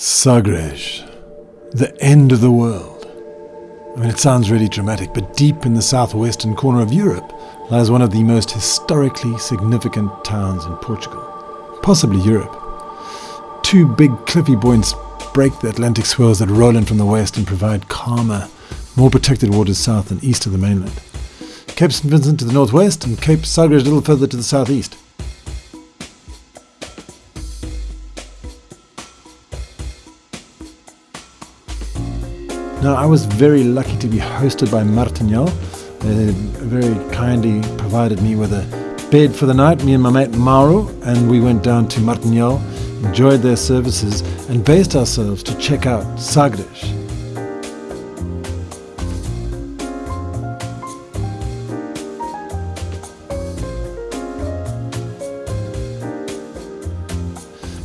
Sagres, the end of the world. I mean, it sounds really dramatic, but deep in the southwestern corner of Europe lies one of the most historically significant towns in Portugal, possibly Europe. Two big cliffy points break the Atlantic swells that roll in from the west and provide calmer, more protected waters south and east of the mainland. Cape St. Vincent to the northwest and Cape Sagres a little further to the southeast. Now, I was very lucky to be hosted by Martinhal. They very kindly provided me with a bed for the night, me and my mate Mauro, and we went down to Martinhal, enjoyed their services, and based ourselves to check out Sagres.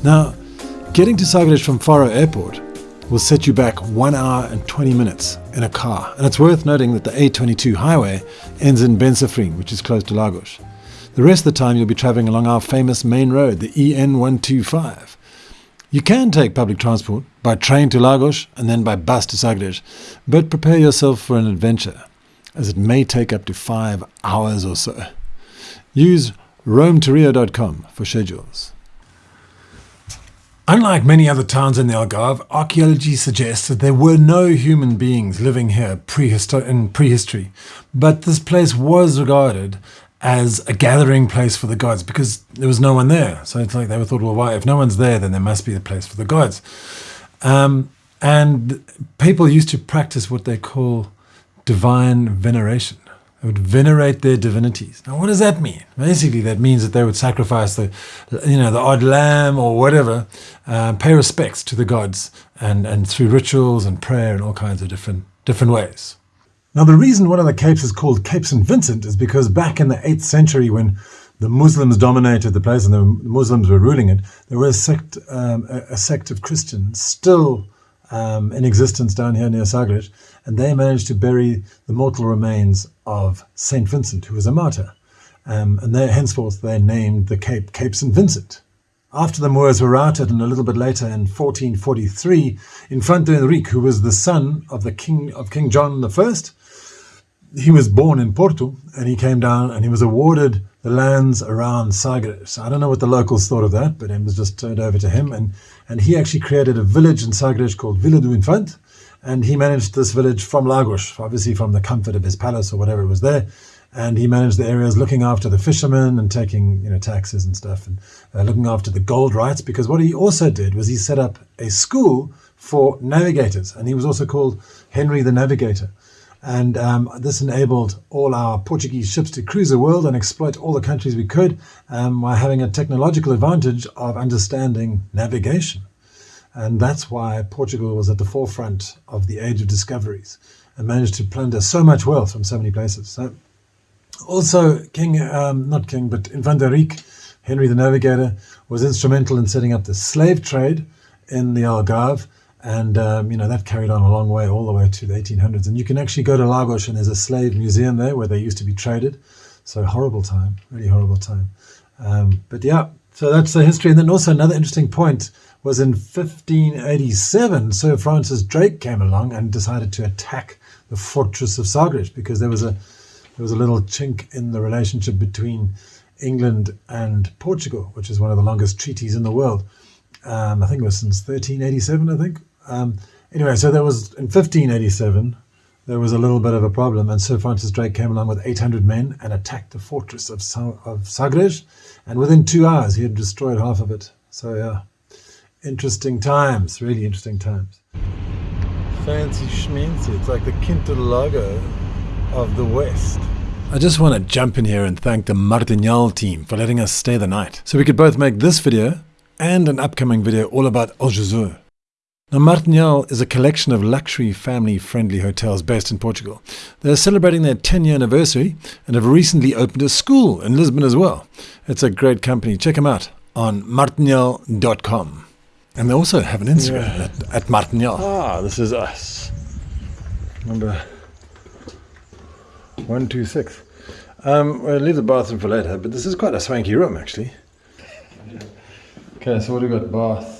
Now, getting to Sagres from Faro Airport will set you back 1 hour and 20 minutes in a car. And it's worth noting that the A22 highway ends in Bensafrim, which is close to Lagos. The rest of the time you'll be travelling along our famous main road, the EN125. You can take public transport by train to Lagos and then by bus to Sagres, but prepare yourself for an adventure, as it may take up to five hours or so. Use rome2rio.com for schedules. Unlike many other towns in the Algarve, archaeology suggests that there were no human beings living here in prehistory, but this place was regarded as a gathering place for the gods because there was no one there. So it's like they were thought, well, why? If no one's there, then there must be a place for the gods. Um, and people used to practice what they call divine veneration. They would venerate their divinities. Now, what does that mean? Basically, that means that they would sacrifice the, you know, the odd lamb or whatever, uh, pay respects to the gods, and and through rituals and prayer and all kinds of different different ways. Now, the reason one of the capes is called Cape St. Vincent is because back in the 8th century, when the Muslims dominated the place and the Muslims were ruling it, there was a sect, um, a, a, sect of Christians still um, in existence down here near Sagres, and they managed to bury the mortal remains of St. Vincent, who was a martyr. Um, and they, henceforth they named the cape Cape St. Vincent. After the Moors were routed, and a little bit later in 1443, Infante Henrique, who was the son of the king of King John I, he was born in Porto, and he came down and he was awarded the lands around Sagres. I don't know what the locals thought of that, but it was just turned over to him, and and he actually created a village in Sagres called Vila do Infante, and he managed this village from Lagos, obviously from the comfort of his palace or whatever it was there. And he managed the areas looking after the fishermen and taking you know taxes and stuff and uh, looking after the gold rights. Because what he also did was he set up a school for navigators, and he was also called Henry the Navigator. And um, this enabled all our Portuguese ships to cruise the world and exploit all the countries we could um, by having a technological advantage of understanding navigation. And that's why Portugal was at the forefront of the age of discoveries and managed to plunder so much wealth from so many places. So also King, um, not King, but Infante Henrique, Henry the Navigator, was instrumental in setting up the slave trade in the Algarve. And, um, you know, that carried on a long way, all the way to the 1800s. And you can actually go to Lagos and there's a slave museum there where they used to be traded. So horrible time, really horrible time. Um, but yeah, so that's the history. And then also another interesting point was in 1587, Sir Francis Drake came along and decided to attack the fortress of Sagres because there was a there was a little chink in the relationship between England and Portugal, which is one of the longest treaties in the world. Um, I think it was since 1387. I think. Um, anyway, so there was in 1587 there was a little bit of a problem, and Sir Francis Drake came along with 800 men and attacked the fortress of, Sa- of Sagres, and within two hours he had destroyed half of it. So yeah interesting times, really interesting times. Fancy schmancy. It's like the Quinta Lago of the West. I just want to jump in here and thank the Martinhal team for letting us stay the night so we could both make this video and an upcoming video all about Aljezur. Now, Martinhal is a collection of luxury family friendly hotels based in Portugal. They're celebrating their 10 year anniversary and have recently opened a school in Lisbon as well. It's a great company. Check them out on martinhal.com. And they also have an Instagram yeah. at, at Martinhal. Ah, this is us. Number 126. Um, we'll leave the bathroom for later, but this is quite a swanky room actually. Okay, so what do we got? Bath.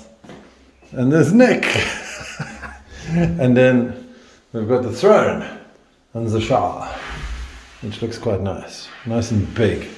And there's Nick. and then we've got the throne and the shower, which looks quite nice, nice and big.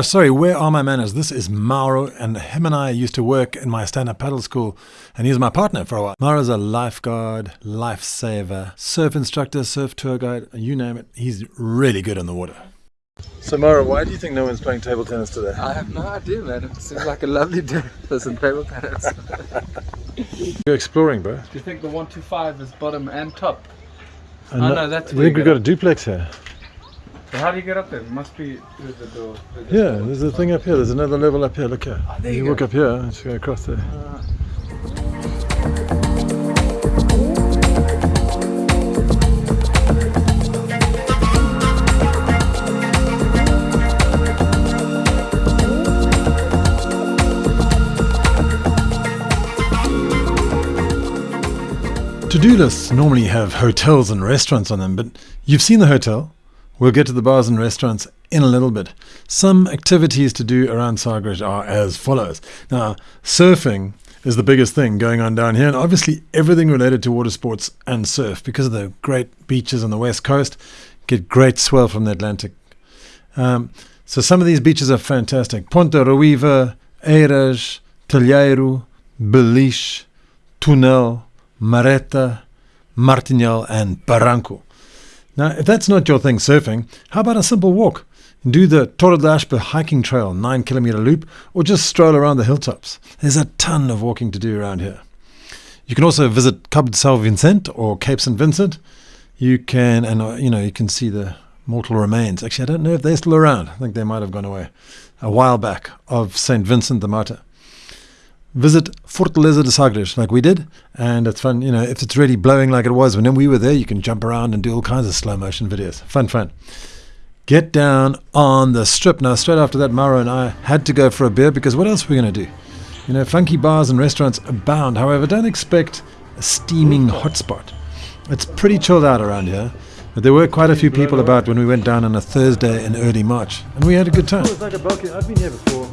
My sorry, where are my manners? This is Mauro, and him and I used to work in my stand up paddle school, and he's my partner for a while. Mauro's a lifeguard, lifesaver, surf instructor, surf tour guide, you name it. He's really good on the water. So, Mauro, why do you think no one's playing table tennis today? I have no idea, man. It seems like a lovely day for some table tennis. You're exploring, bro. Do you think the 125 is bottom and top? And oh, no, that's. I think we've got a duplex here. So how do you get up there? It must be through the door. Through yeah, there's a thing up here. There's another level up here. Look here. Oh, there you, you walk up here and just go across there. Uh, To-do lists normally have hotels and restaurants on them, but you've seen the hotel, We'll get to the bars and restaurants in a little bit. Some activities to do around Sagres are as follows. Now, surfing is the biggest thing going on down here, and obviously everything related to water sports and surf because of the great beaches on the west coast get great swell from the Atlantic. Um, so some of these beaches are fantastic. Ponta Ruiva, Eiras, Telheiro, Beliche, Tonel, Mareta, Martinhal, and Barranco. Now, if that's not your thing surfing, how about a simple walk? Do the Torre d'Aspa hiking trail, 9 kilometer loop, or just stroll around the hilltops. There's a ton of walking to do around here. You can also visit Cabo de São Vicente or Cape St. Vincent. You can, and uh, you know, you can see the mortal remains. Actually, I don't know if they're still around. I think they might have gone away a while back of St. Vincent the Martyr visit Fortaleza de Sagres like we did, and it's fun. You know, if it's really blowing like it was when we were there, you can jump around and do all kinds of slow motion videos. Fun, fun. Get down on the strip. Now, straight after that, Mauro and I had to go for a beer because what else are we going to do? You know, funky bars and restaurants abound. However, don't expect a steaming hotspot. It's pretty chilled out around here. But there were quite a few people about when we went down on a Thursday in early March, and we had a good time. Oh, it's like a balcony. I've been here before.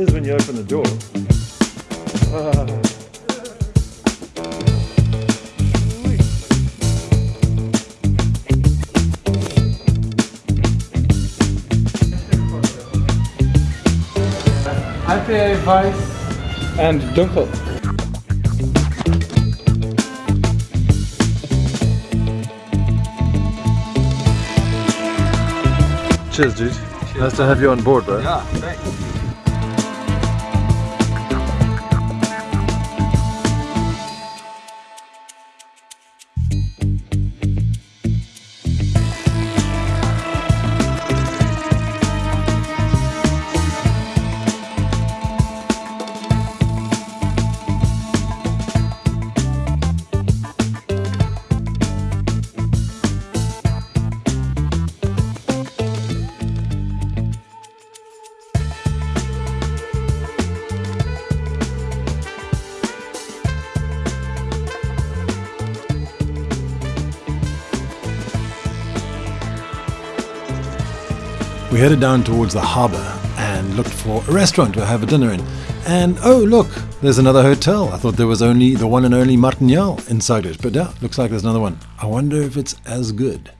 Is when you open the door. Uh, IPA, Weiss and Dunkel. Cheers, dude. Cheers. Nice to have you on board, bro. Yeah, thanks. We headed down towards the harbour and looked for a restaurant to have a dinner in. And oh, look, there's another hotel. I thought there was only the one and only Martinhal inside it, but yeah, looks like there's another one. I wonder if it's as good.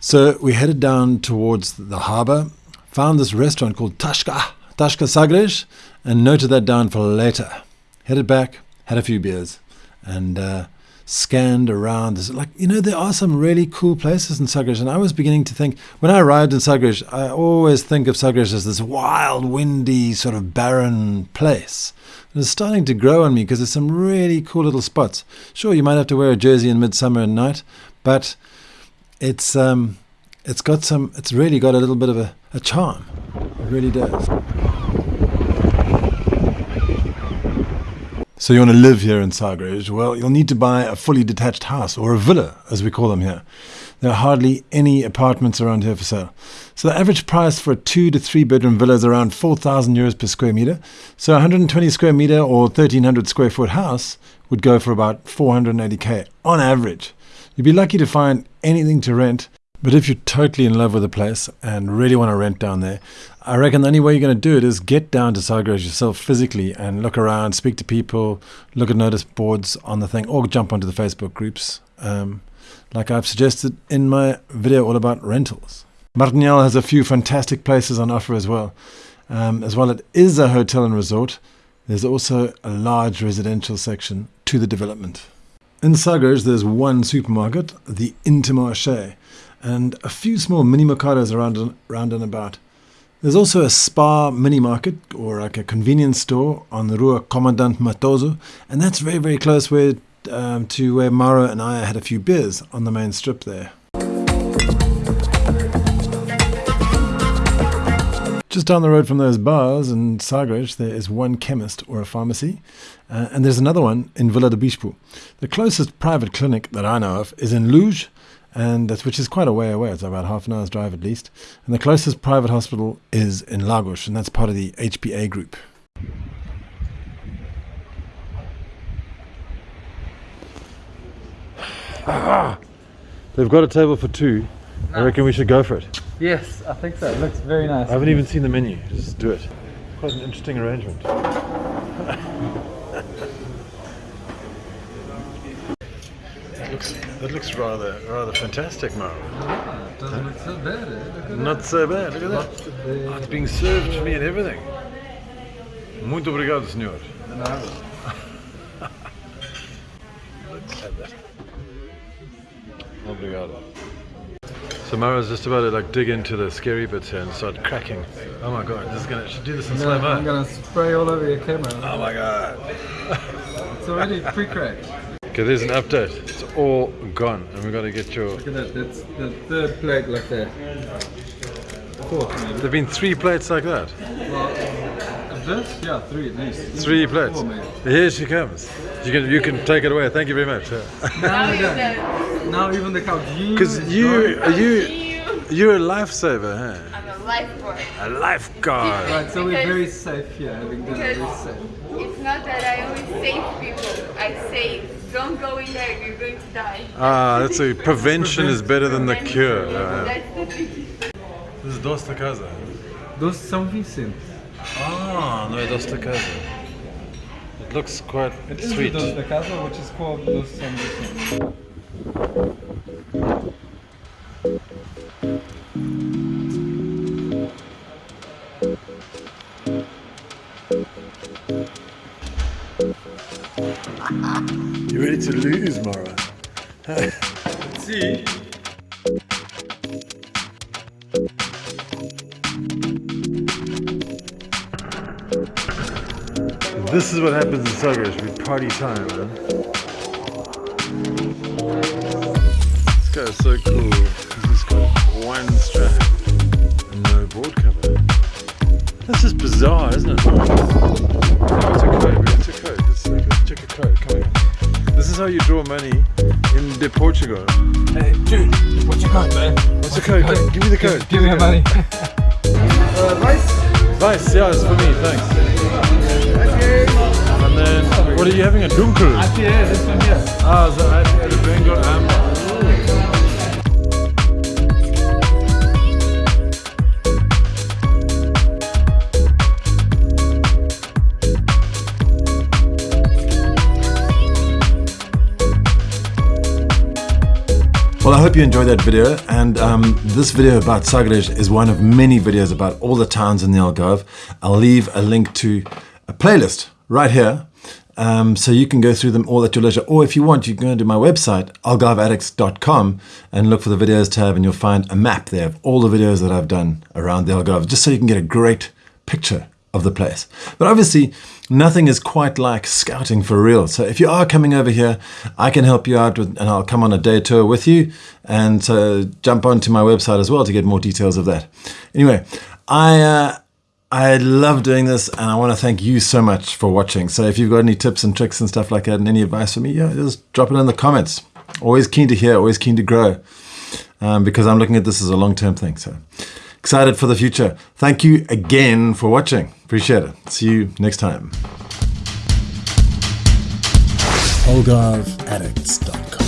So we headed down towards the harbour, found this restaurant called Tashka, Tashka Sagres, and noted that down for later. Headed back, had a few beers, and uh, scanned around. There's like, you know, there are some really cool places in Sagres. And I was beginning to think, when I arrived in Sagres, I always think of Sagres as this wild, windy, sort of barren place. And it's starting to grow on me because there's some really cool little spots. Sure, you might have to wear a jersey in midsummer and night, but it's um, it's got some. It's really got a little bit of a, a charm. It really does. So you want to live here in Sagres? Well, you'll need to buy a fully detached house or a villa, as we call them here. There are hardly any apartments around here for sale. So the average price for a two to three bedroom villa is around 4,000 euros per square meter. So a 120 square meter or 1,300 square foot house would go for about 480k on average. You'd be lucky to find anything to rent. But if you're totally in love with the place and really want to rent down there, I reckon the only way you're going to do it is get down to Sagres yourself physically and look around, speak to people, look at notice boards on the thing, or jump onto the Facebook groups, um, like I've suggested in my video all about rentals. Martinhal has a few fantastic places on offer as well. Um, as well, it is a hotel and resort. There's also a large residential section to the development. In Sagres, there's one supermarket, the Intermarché, and a few small mini mercados around and, around and about. There's also a spa mini market or like a convenience store on the Rua Commandant Matoso, and that's very, very close where, um, to where Mauro and I had a few beers on the main strip there. Just down the road from those bars in Sagres, there is one chemist or a pharmacy, uh, and there's another one in Vila do Bispo. The closest private clinic that I know of is in Luz, and that's, which is quite a way away. It's about half an hour's drive at least. And the closest private hospital is in Lagos, and that's part of the HPA group. Ah, they've got a table for two. I reckon we should go for it. Yes, I think so. It looks very nice. I haven't even seen the menu. Just do it. Quite an interesting arrangement. that looks that looks rather rather fantastic, Mauro. Ah, it doesn't look so bad. Eh? Not so bad. Look at that. Oh, it's being served to me and everything. Muito obrigado, senhor. Look at that. Obrigado. So Mauro's just about to like dig into the scary bits here and start cracking. Oh my god, this is gonna should do this in No, slow I'm gonna spray all over your camera. Oh my god. It's already pre-cracked. Okay, there's an update. It's all gone, and we've got to get your. Look at that. That's the third plate like that. Fourth. There've been three plates like that. Well, this? Yeah, three at least. Three plates. Four. Here she comes. You can you can take it away. Thank you very much. Now we. Now even the couch. Because you are you you're a lifesaver, huh? I'm a lifeguard. A lifeguard. Right, so we're very safe here, having dinner. Very safe. it's not that I always save people. I say, don't go in there, you're going to die. Ah, that's a prevention is better than the cure. Uh, That's the thing. this is Dosta Casa. Those São Vicente. Ah, no, Dosta Casa. It looks quite It is sweet. the Dos da Casa, which is called Dos São Vicente. This is what happens in Sagres. We party time, man. This guy's so cool. He's just got one strap and no board cover. This is bizarre, isn't it? What's a code? What's a code? Let's, let's check a code. Come on. This is how you draw money in de Portugal. Hey, dude, what you got, man? What's the code? Give, give me the code. Give me your money. uh, rice? Vice, yeah, it's for me, thanks. And then, what are you having? A dunkel? IPA, this one here. Ah, is that the Bengal Amber? Well, I hope you enjoyed that video. And um, this video about Sagres is one of many videos about all the towns in the Algarve. I'll leave a link to a playlist right here. Um, so you can go through them all at your leisure. Or if you want, you can go to my website, algarveaddicts.com, and look for the videos tab, and you'll find a map there of all the videos that I've done around the Algarve, just so you can get a great picture of the place. But obviously, nothing is quite like scouting for real. So if you are coming over here, I can help you out with, and I'll come on a day tour with you and uh, jump onto my website as well to get more details of that. Anyway, I. Uh, I love doing this and I want to thank you so much for watching. So if you've got any tips and tricks and stuff like that and any advice for me, yeah, just drop it in the comments. Always keen to hear, always keen to grow um, because I'm looking at this as a long-term thing. So excited for the future. Thank you again for watching. Appreciate it. See you next time. AlgarveAddicts.com